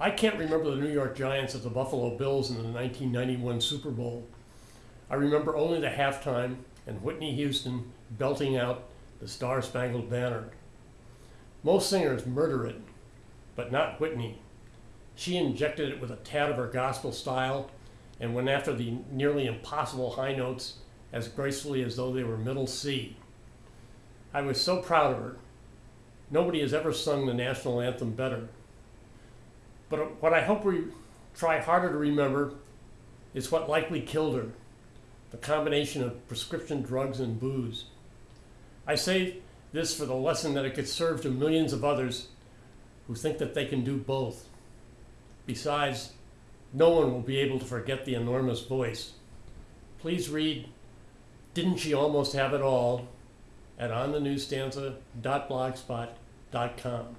I can't remember the New York Giants at the Buffalo Bills in the 1991 Super Bowl. I remember only the halftime and Whitney Houston belting out the Star Spangled Banner. Most singers murder it, but not Whitney. She injected it with a tad of her gospel style and went after the nearly impossible high notes as gracefully as though they were middle C. I was so proud of her. Nobody has ever sung the national anthem better. But what I hope we try harder to remember is what likely killed her the combination of prescription drugs and booze. I say this for the lesson that it could serve to millions of others who think that they can do both. Besides, no one will be able to forget the enormous voice. Please read Didn't She Almost Have It All at onthenewsstanza.blogspot.com.